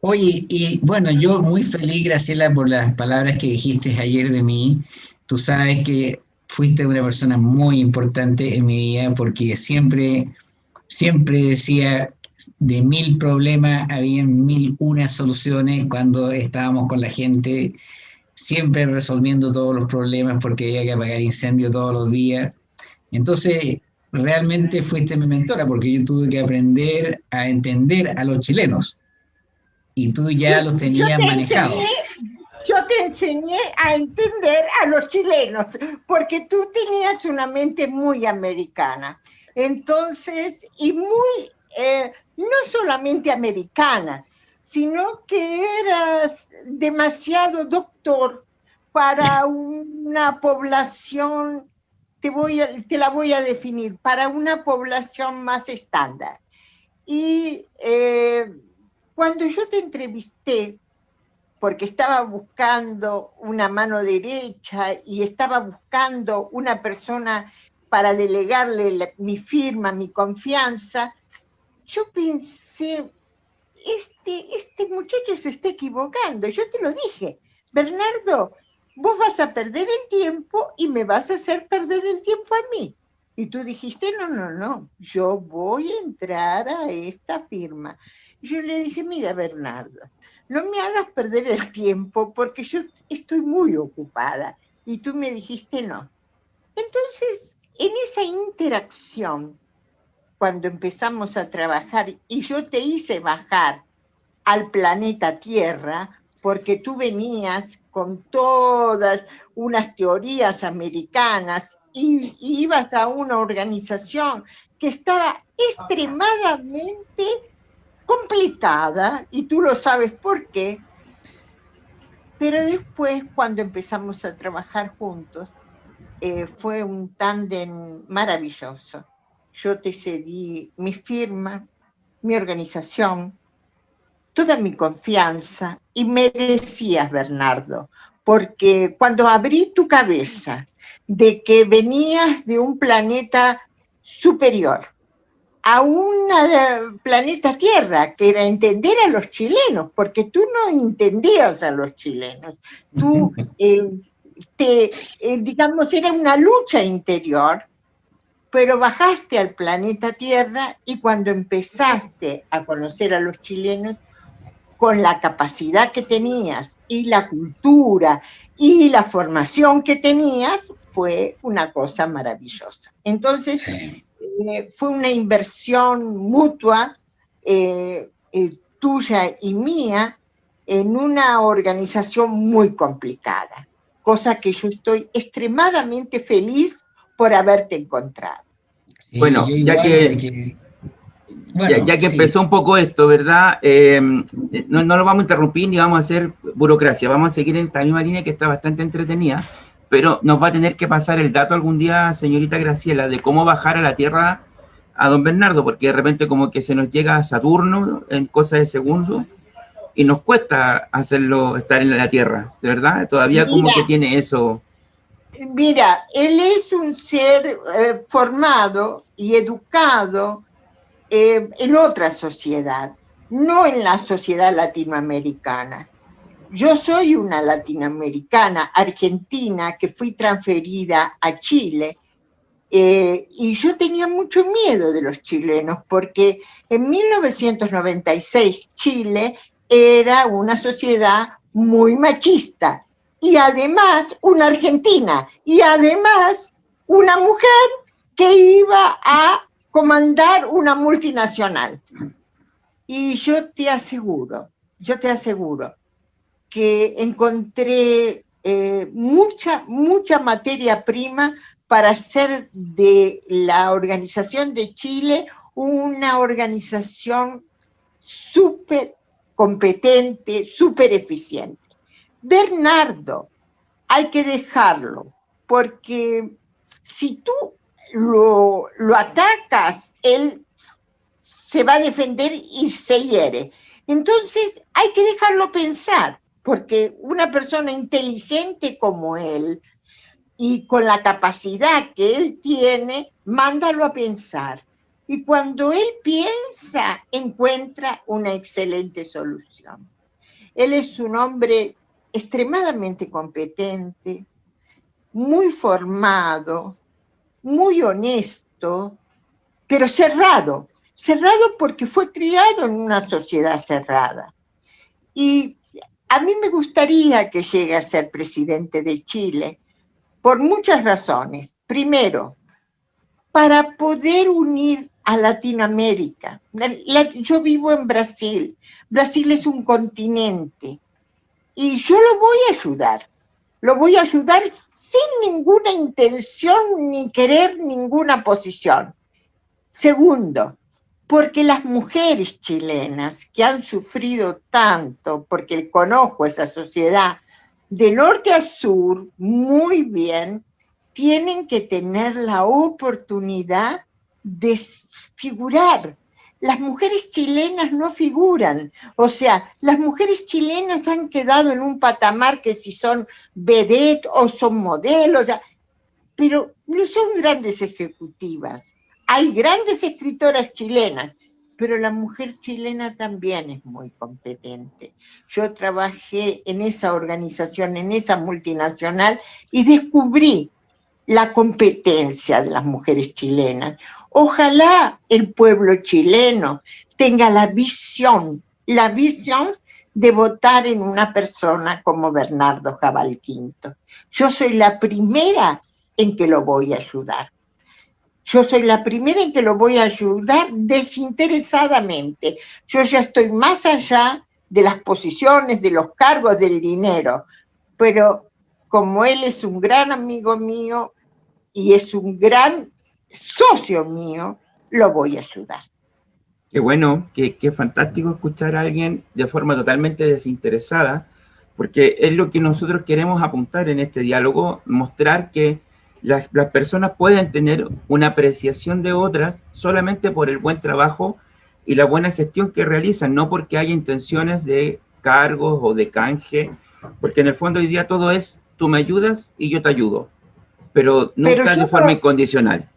Oye, y bueno, yo muy feliz, Graciela, por las palabras que dijiste ayer de mí. Tú sabes que fuiste una persona muy importante en mi vida porque siempre, siempre decía, de mil problemas había mil unas soluciones cuando estábamos con la gente, siempre resolviendo todos los problemas porque había que apagar incendios todos los días. Entonces, realmente fuiste mi mentora porque yo tuve que aprender a entender a los chilenos y tú ya los tenías manejados. Yo te enseñé a entender a los chilenos, porque tú tenías una mente muy americana. Entonces, y muy, eh, no solamente americana, sino que eras demasiado doctor para una población, te, voy te la voy a definir, para una población más estándar. Y eh, cuando yo te entrevisté, porque estaba buscando una mano derecha y estaba buscando una persona para delegarle mi firma, mi confianza, yo pensé, este, este muchacho se está equivocando. Yo te lo dije, Bernardo, vos vas a perder el tiempo y me vas a hacer perder el tiempo a mí. Y tú dijiste, no, no, no, yo voy a entrar a esta firma. Yo le dije, mira Bernardo, no me hagas perder el tiempo porque yo estoy muy ocupada. Y tú me dijiste no. Entonces, en esa interacción, cuando empezamos a trabajar y yo te hice bajar al planeta Tierra, porque tú venías con todas unas teorías americanas y, y ibas a una organización que estaba extremadamente complicada, y tú lo sabes por qué, pero después cuando empezamos a trabajar juntos, eh, fue un tándem maravilloso. Yo te cedí mi firma, mi organización, toda mi confianza y merecías, Bernardo, porque cuando abrí tu cabeza de que venías de un planeta superior, a un planeta Tierra, que era entender a los chilenos, porque tú no entendías a los chilenos. Tú, eh, te, eh, digamos, era una lucha interior, pero bajaste al planeta Tierra y cuando empezaste a conocer a los chilenos, con la capacidad que tenías y la cultura y la formación que tenías, fue una cosa maravillosa. Entonces, eh, fue una inversión mutua eh, eh, tuya y mía en una organización muy complicada, cosa que yo estoy extremadamente feliz por haberte encontrado. bueno, ya que, ya, que empezó un poco esto, ¿verdad? no, no, lo vamos a interrumpir ni vamos a hacer burocracia, vamos a seguir en esta misma línea que está bastante entretenida pero nos va a tener que pasar el dato algún día, señorita Graciela, de cómo bajar a la Tierra a don Bernardo, porque de repente como que se nos llega a Saturno en cosas de segundo y nos cuesta hacerlo estar en la Tierra, ¿de verdad? Todavía como que tiene eso. Mira, él es un ser eh, formado y educado eh, en otra sociedad, no en la sociedad latinoamericana. Yo soy una latinoamericana, argentina, que fui transferida a Chile, eh, y yo tenía mucho miedo de los chilenos, porque en 1996 Chile era una sociedad muy machista, y además una argentina, y además una mujer que iba a comandar una multinacional. Y yo te aseguro, yo te aseguro que encontré eh, mucha, mucha materia prima para hacer de la Organización de Chile una organización súper competente, súper eficiente. Bernardo, hay que dejarlo, porque si tú lo, lo atacas, él se va a defender y se hiere. Entonces hay que dejarlo pensar porque una persona inteligente como él y con la capacidad que él tiene, mándalo a pensar. y cuando él piensa, encuentra una excelente solución. Él es un hombre extremadamente competente, muy formado, muy honesto, pero cerrado. Cerrado porque fue criado en una sociedad cerrada. Y a mí me gustaría que llegue a ser presidente de Chile por muchas razones. Primero, para poder unir a Latinoamérica. yo vivo en Brasil. Brasil es un continente. Y yo lo voy a ayudar. Lo voy a ayudar sin ninguna intención ni querer ninguna posición. Segundo, porque las mujeres chilenas que han sufrido tanto, porque conozco esa sociedad de norte a sur muy bien, tienen que tener la oportunidad de figurar. Las mujeres chilenas no figuran, o sea, las mujeres chilenas han quedado en un patamar que si son vedette o son modelos, pero no son grandes ejecutivas. Hay grandes escritoras chilenas, pero la mujer chilena también es muy competente. Yo trabajé en esa organización, en esa multinacional, y descubrí la competencia de las mujeres chilenas. Ojalá el pueblo chileno tenga la visión, la visión de votar en una persona como Bernardo Jabal Quinto. Yo soy la primera en que lo voy a ayudar. Yo soy la primera en que lo voy a ayudar desinteresadamente. Yo ya estoy más allá de las posiciones, de los cargos, del dinero. Pero como él es un gran amigo mío y es un gran socio mío, lo voy a ayudar. Qué bueno, qué, fantástico escuchar a alguien de forma totalmente desinteresada, porque es lo que nosotros queremos apuntar en este diálogo, mostrar que las, las, personas pueden tener una apreciación de otras solamente por el buen trabajo y la buena gestión que realizan, no porque haya intenciones de cargos o de canje, porque en el fondo hoy día todo es, tú me ayudas y yo te ayudo, pero nunca de forma incondicional.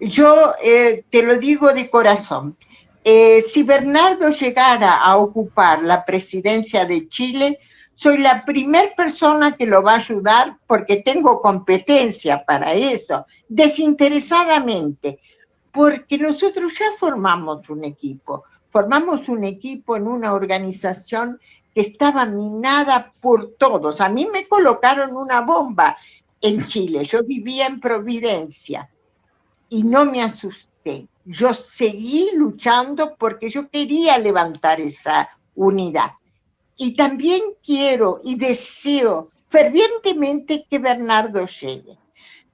Yo eh, te lo digo de corazón. Eh, si Bernardo llegara a ocupar la presidencia de Chile, soy la primera persona que lo va a ayudar porque tengo competencia para eso, desinteresadamente, porque nosotros ya formamos un equipo, formamos un equipo en una organización que estaba minada por todos. A mí me colocaron una bomba en Chile, yo vivía en Providencia y no me asusté. Yo seguí luchando porque yo quería levantar esa unidad. Y también quiero y deseo fervientemente que Bernardo llegue.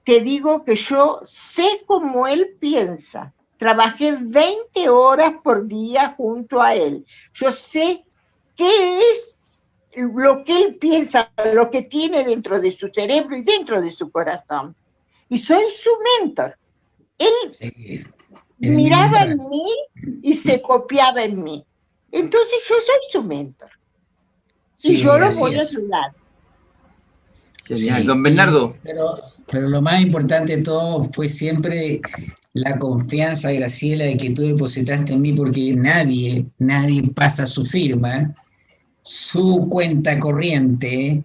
Te digo que yo sé cómo él piensa. Trabajé 20 horas por día junto a él. Yo sé qué es lo que él piensa, lo que tiene dentro de su cerebro y dentro de su corazón. Y soy su mentor. Él miraba en mí y se copiaba en mí. Entonces yo soy su mentor. Y yo lo voy a ayudar. Genial. Don Bernardo. Pero, pero lo más importante de todo fue siempre la confianza, Graciela, de que tú depositaste en mí, porque nadie, nadie pasa su firma, su cuenta corriente,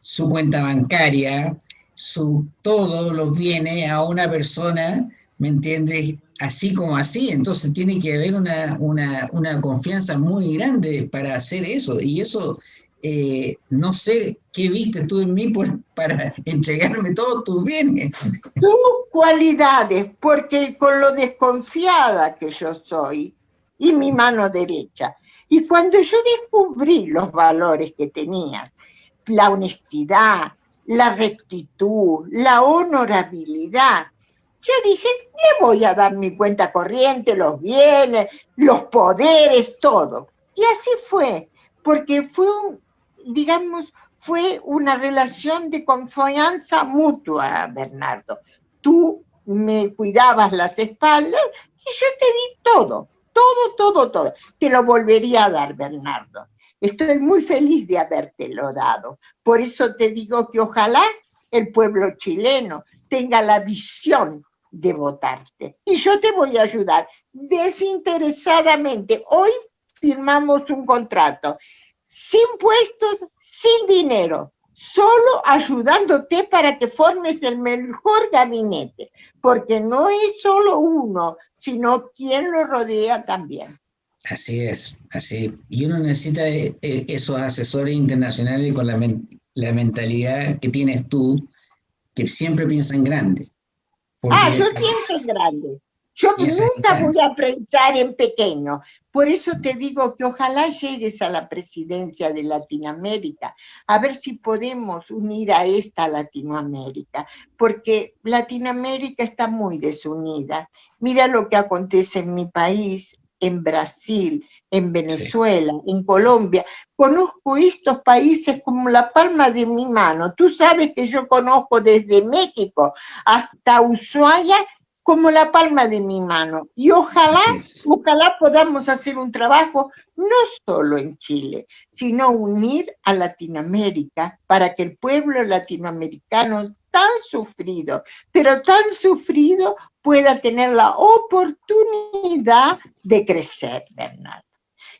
su cuenta bancaria, su, todo lo viene a una persona, ¿me entiendes? Así como así, entonces tiene que haber una, confianza muy grande para hacer eso, y eso, eh, no sé qué viste tú en mí para entregarme todos tus bienes. Tus cualidades, porque con lo desconfiada que yo soy, y mi mano derecha, y cuando yo descubrí los valores que tenías, la honestidad, la rectitud, la honorabilidad. Yo dije, le voy a dar mi cuenta corriente, los bienes, los poderes, todo. Y así fue, porque fue, digamos, fue una relación de confianza mutua, Bernardo. Tú me cuidabas las espaldas y yo te di todo, todo, todo, todo. Te lo volvería a dar, Bernardo. Estoy muy feliz de habértelo dado. Por eso te digo que ojalá el pueblo chileno tenga la visión de votarte. Y yo te voy a ayudar desinteresadamente. Hoy firmamos un contrato sin puestos, sin dinero, solo ayudándote para que formes el mejor gabinete, porque no es solo uno, sino quien lo rodea también. Así es, así. Y uno necesita eh, eh, esos asesores internacionales con la, mentalidad que tienes tú, que siempre piensan grande. Ah, yo pienso grande. Yo nunca voy a pensar en pequeño. Por eso te digo que ojalá llegues a la presidencia de Latinoamérica, a ver si podemos unir a esta Latinoamérica, porque Latinoamérica está muy desunida. Mira lo que acontece en mi país, en Brasil, en Venezuela, en Colombia. Conozco estos países como la palma de mi mano. Tú sabes que yo conozco desde México hasta Ushuaia como la palma de mi mano. Y ojalá, ojalá podamos hacer un trabajo no solo en Chile, sino unir a Latinoamérica para que el pueblo latinoamericano tan sufrido, pero tan sufrido, pueda tener la oportunidad de crecer, Bernardo.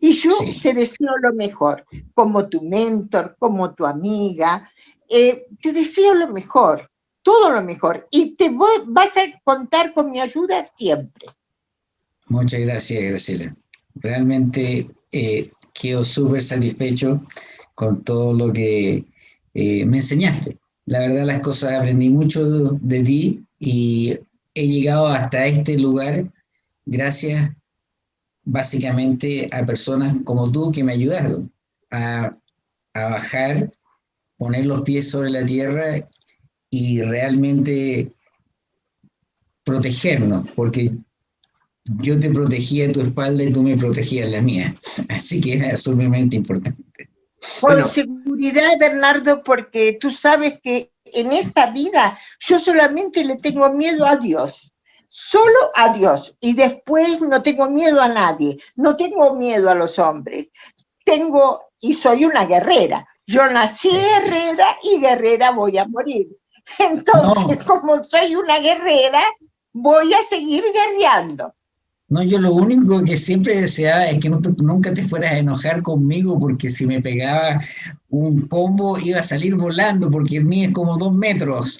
Y yo te deseo lo mejor, como tu mentor, como tu amiga, eh, te deseo lo mejor todo lo mejor. Y te vas a contar con mi ayuda siempre. Muchas gracias, Graciela. Realmente eh, quedo súper satisfecho con todo lo que eh, me enseñaste. La verdad, las cosas aprendí mucho de ti y he llegado hasta este lugar gracias básicamente a personas como tú que me ayudaron a bajar, poner los pies sobre la tierra y realmente protegernos, porque yo te protegía tu espalda y tú me protegías la mía. Así que es sumamente importante. Con seguridad, Bernardo, porque tú sabes que en esta vida yo solamente le tengo miedo a Dios. Solo a Dios. Y después no tengo miedo a nadie. No tengo miedo a los hombres. Tengo, y soy una guerrera. Yo nací guerrera y guerrera voy a morir. Entonces, como soy una guerrera, voy a seguir guerreando. No, yo lo único que siempre deseaba es que nunca te fueras a enojar conmigo porque si me pegaba un combo iba a salir volando porque el mío es como dos metros.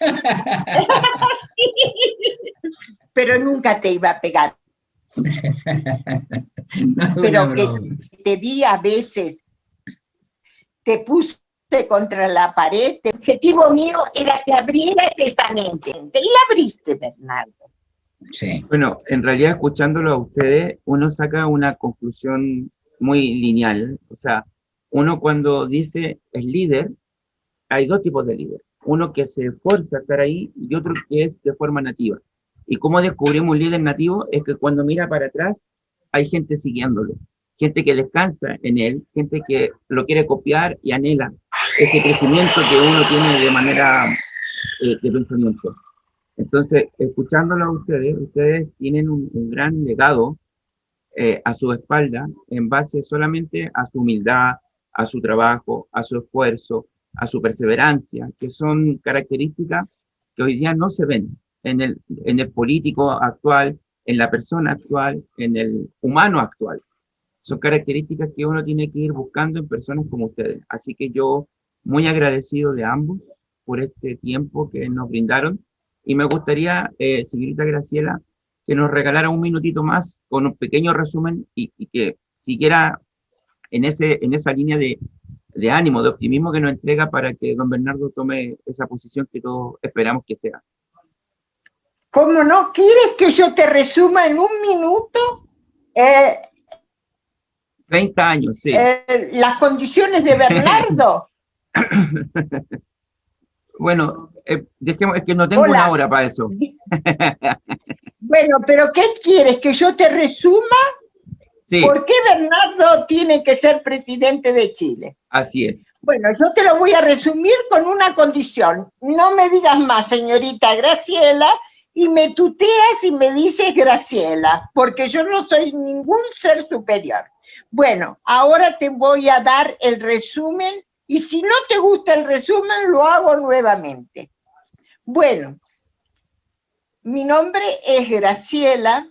Pero nunca te iba a pegar. Pero que te di a veces, te puse contra la pared, el objetivo mío era que abrieras esta mente, y la abriste, Bernardo. Sí. Bueno, en realidad escuchándolo a ustedes, uno saca una conclusión muy lineal, o sea, uno cuando dice es líder, hay dos tipos de líder, uno que se esfuerza a estar ahí y otro que es de forma nativa. ¿Y cómo descubrimos un líder nativo? Es que cuando mira para atrás hay gente siguiéndolo, gente que descansa en él, gente que lo quiere copiar y anhela ese crecimiento que uno tiene de manera eh, de pensamiento. Entonces, escuchándolo a ustedes, ustedes tienen un, gran legado eh, a su espalda en base solamente a su humildad, a su trabajo, a su esfuerzo, a su perseverancia, que son características que hoy día no se ven en el, en el político actual, en la persona actual, en el humano actual. Son características que uno tiene que ir buscando en personas como ustedes. Así que yo muy agradecido de ambos por este tiempo que nos brindaron y me gustaría, eh, señorita Graciela, que nos regalara un minutito más con un pequeño resumen y, que siguiera en, ese, en esa línea de, de ánimo, de optimismo que nos entrega para que don Bernardo tome esa posición que todos esperamos que sea. ¿Cómo no? ¿Quieres que yo te resuma en un minuto? Eh, 30 años, sí. Eh, las condiciones de Bernardo. bueno, eh, es que no tengo una hora para eso. bueno, pero ¿qué quieres? ¿Que yo te resuma? Sí. ¿Por qué Bernardo tiene que ser presidente de Chile? Así es. Bueno, yo te lo voy a resumir con una condición. No me digas más, señorita Graciela, y me tuteas y me dices Graciela, porque yo no soy ningún ser superior. Bueno, ahora te voy a dar el resumen y si no te gusta el resumen, lo hago nuevamente. Bueno, mi nombre es Graciela,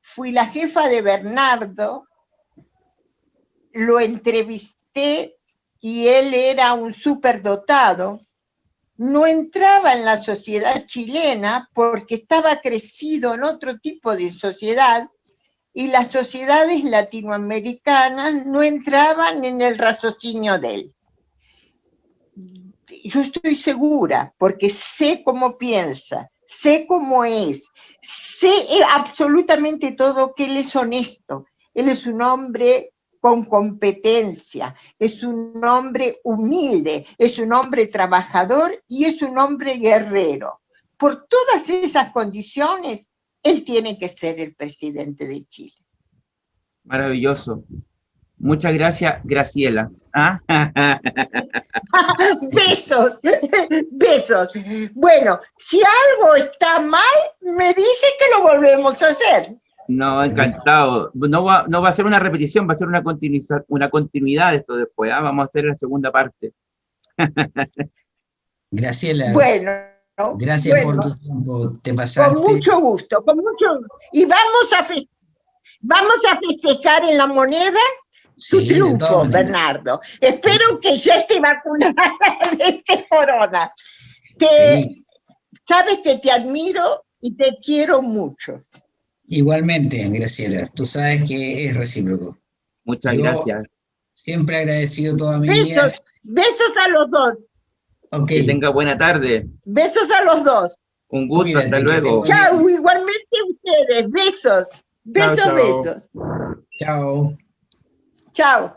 fui la jefa de Bernardo, lo entrevisté y él era un superdotado, no entraba en la sociedad chilena porque estaba crecido en otro tipo de sociedad y las sociedades latinoamericanas no entraban en el raciocinio de él. Yo estoy segura, porque sé cómo piensa, sé cómo es, sé absolutamente todo que él es honesto, él es un hombre con competencia, es un hombre humilde, es un hombre trabajador y es un hombre guerrero. Por todas esas condiciones, él tiene que ser el presidente de Chile. Maravilloso. Muchas gracias, Graciela. ¿Ah? besos, besos. Bueno, si algo está mal, me dice que lo volvemos a hacer. No, encantado. No va, no va a ser una repetición, va a ser una, continuidad, una continuidad de esto después. ¿ah? Vamos a hacer la segunda parte. Graciela. Bueno. Gracias por tu tiempo. Te pasaste. Con mucho gusto, con mucho Y vamos a, vamos a festejar en la moneda su triunfo, Bernardo. Espero que ya esté vacunada de este corona. Te, Sabes que te admiro y te quiero mucho. Igualmente, Graciela, tú sabes que es recíproco. Muchas gracias. Siempre agradecido toda mi besos, vida. Besos a los dos. Que tenga buena tarde. Besos a los dos. Un gusto, hasta luego. Chao, igualmente ustedes. Besos. Besos, besos. Chao. Chao.